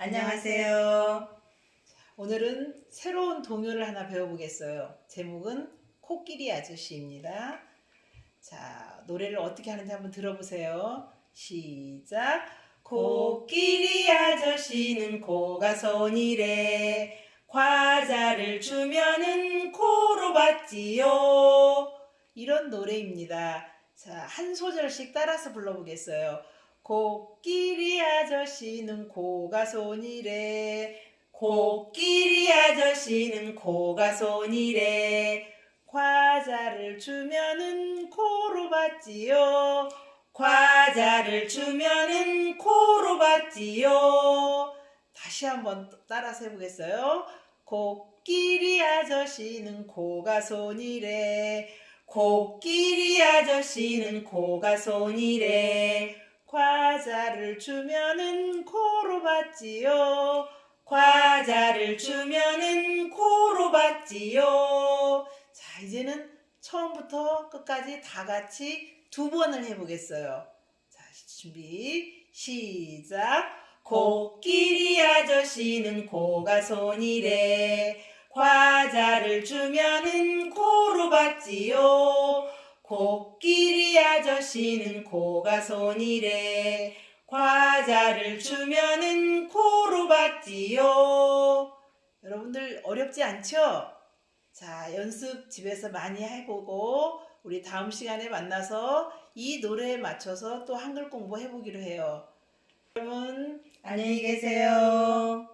안녕하세요. 오늘은 새로운 동요를 하나 배워보겠어요. 제목은 코끼리 아저씨입니다. 자, 노래를 어떻게 하는지 한번 들어보세요. 시작. 코끼리 아저씨는 코가 손이래. 과자를 주면은 코로 받지요. 이런 노래입니다. 자, 한 소절씩 따라서 불러보겠어요. 코끼리 아저씨는 코가 손이래. 코끼리 아저씨는 코가 손이래. 과자를 주면은 코로 받지요. 과자를 주면은 코로 받지요. 다시 한번 따라서 해보겠어요. 코끼리 아저씨는 코가 손이래. 코끼리 아저씨는 코가 손이래. 과자를 주면은 코로 받지요. 과자를 주면은 코로 받지요. 자, 이제는 처음부터 끝까지 다 같이 두 번을 해보겠어요. 자, 준비, 시작. 코끼리 아저씨는 코가 손이래. 과자를 주면은 코로 받지요. 코끼리 아저씨는 코가 손이래. 과자를 주면은 코로 받지요. 여러분들 어렵지 않죠? 자, 연습 집에서 많이 해보고 우리 다음 시간에 만나서 이 노래에 맞춰서 또 한글 공부해 보기로 해요. 여러분 안녕히 계세요.